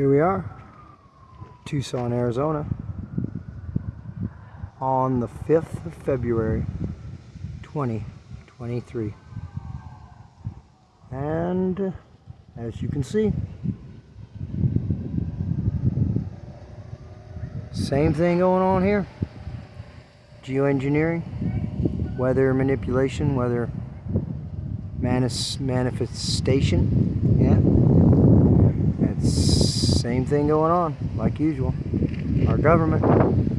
Here we are, Tucson, Arizona, on the 5th of February, 2023. And as you can see, same thing going on here. Geoengineering, weather manipulation, weather manifestation, same thing going on, like usual. Our government putting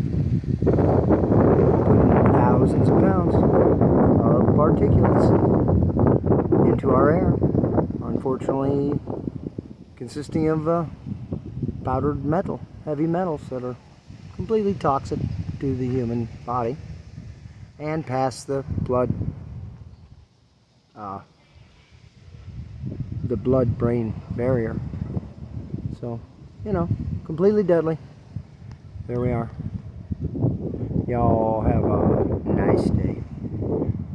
thousands of pounds of particulates into our air. Unfortunately, consisting of uh, powdered metal, heavy metals that are completely toxic to the human body and pass the blood uh, the blood-brain barrier. So you know, completely deadly. There we are. Y'all have a nice day.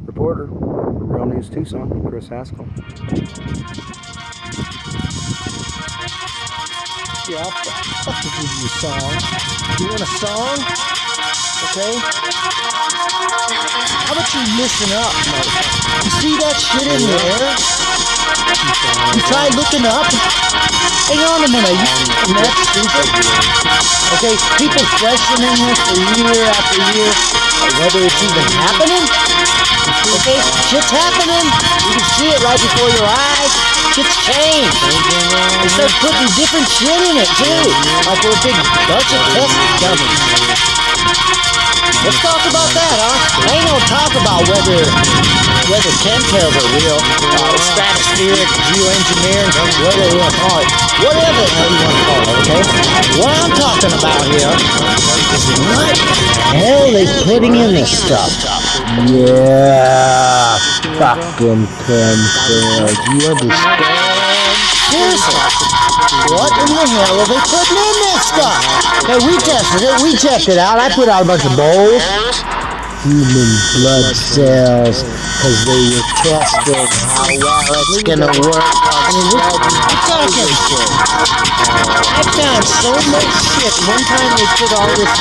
Reporter, Real News Tucson, Chris Haskell. Yeah, I'll fucking give you a song. You want a song? Okay? How about you listen up, motherfucker? You see that shit in the air? You try looking up? Hang on a minute, you that stupid? Okay, people questioning this for year after year, whether it's even happening. Okay, shit's happening. You can see it right before your eyes. Shit's changed. They start putting different shit in it too, like we're a big bunch of test dummies. Let's talk about that, huh? Ain't no talk about whether whether chemtrails are real, uh, stratospheric, geoengineering, whatever you want to call it. Whatever the hell you want to call it, okay? What I'm talking about here is what the hell they putting in this stuff? Yeah, fucking chemtrails. You understand? Seriously, what in the hell are they putting in this stuff? Hey, we tested it. We checked it out. I put out a bunch of bowls. Human blood cells, because they were testing how well it's gonna work I mean, we're, talking. I found so much shit. One time they put all this,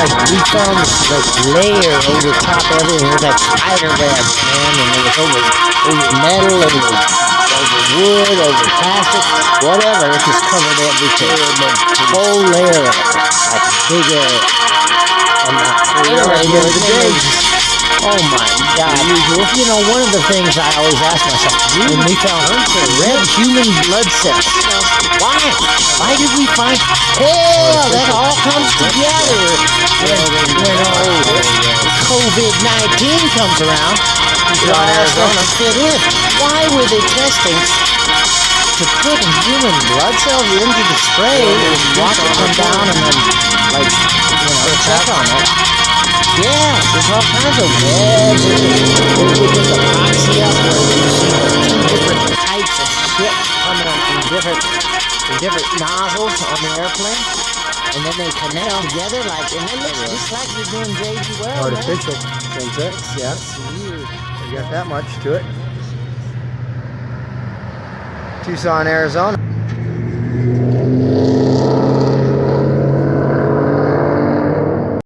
like, we found this, like, layer over top of everything. It was like spider web, man, and it was over, over metal, and it was over wood, over plastic, whatever. It just covered everything. The whole layer of it, like a big area. And uh, anyway, the other oh my god. You know, one of the things I always ask myself, when we found red human blood cells, why? Why did we find, hell, that all comes together when, when old COVID-19 comes around. Arizona fit in. Why were they testing to put human blood cells into the spray and watch it come down and then, like, you know, check on it? Yeah, there's all kinds of webs. They put epoxy up where you see two different types of shit coming up in different, different nozzles on the airplane. And then they connect together like, and then looks just like you're doing JB Weld. Artificial, man. yeah. You got that much to it. Tucson, Arizona.